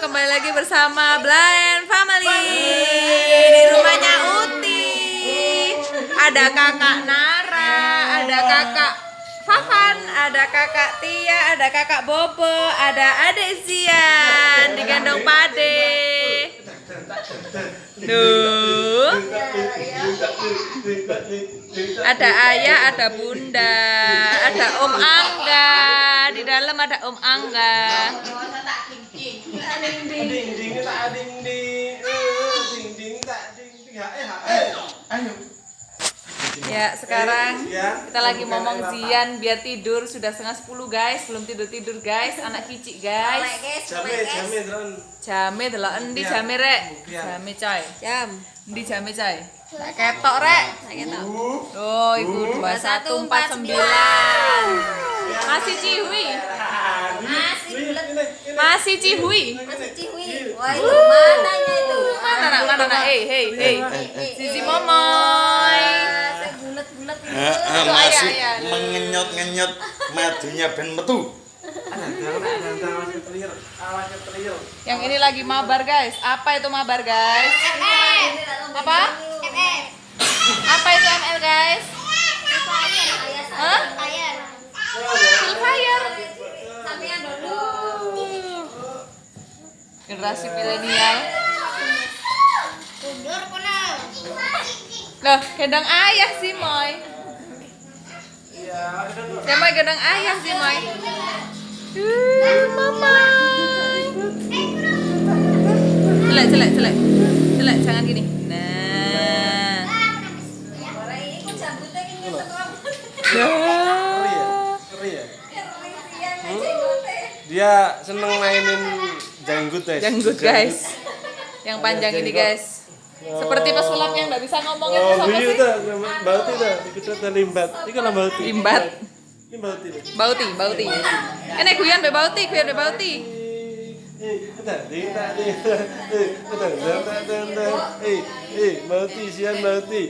kembali lagi bersama Blind Family di rumahnya Uti. Ada kakak Nara, ada kakak Fafan, ada kakak Tia, ada kakak Bobo, ada adik Zian digendong Pade. Duh. Ada ayah, ada bunda, ada Om Angga. Di dalam ada Om Angga. ding ding tak ding ding ding ding tak ding ding hae hae ayo Ya, sekarang kita lagi ngomong Zian biar tidur sudah setengah sepuluh guys, belum tidur tidur guys, anak kicik guys. jame jame dron Jame delok endi jame rek? Jame coy. Jam. Endi jame coy? Tak ketok rek. Oh, ibu 2149. Masih cihui. Masih bulat. Masih cihui. Masih cihui. Wah, itu mananya itu? Mana nak mana nak? Eh, hey, hey. Momoy. Ah, bulat-bulat itu. Eh, eh, Itu masih ayah, ayah. mengenyot-ngenyot madunya ben metu. Yang ini lagi mabar guys. Apa itu mabar guys? Apa Generasi milenial. Mundur kono. Loh, gendong ayah sih, Moy. Ya, Moy gendong ayah sih, Moy. Uh, mama. Celek, celek, celek. Celek, jangan gini. Nah. Ya ya dia seneng mainin janggut guys Janggut, guys. Yang panjang ini, guys. Seperti pesulap yang nggak bisa ngomong itu oh siapa sih? tuh bauti tuh ikut cerita limbat ini kan bauti Limbat. ini bauti Bauti, bauti. Ini guyon be bauti, guyon be bauti. Eh, eh, eh, eh, bauti, sian bauti,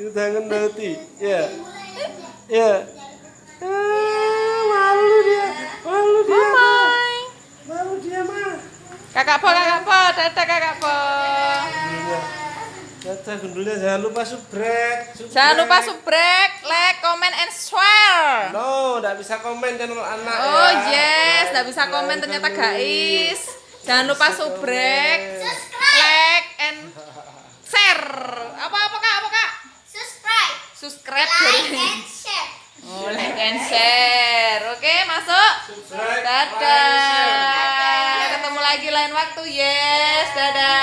itu tangan bauti, ya, ya, ah, malu dia, malu dia, malu dia mah, Kakak Po, kakak Po, dadah kakak Po. Iya. Dadah gundulnya jangan lupa subrek, subrek. Jangan lupa subrek, like, comment, and share. No, tidak bisa komen channel anak Oh ya. yes, nggak bisa komen ternyata guys. Jangan lupa subrek, like, and share. Apa apa kak? Apa kak? Subscribe. Subscribe Like dari. and share. Oh, like and share. Oke, masuk. Subscribe. Dadah. فلا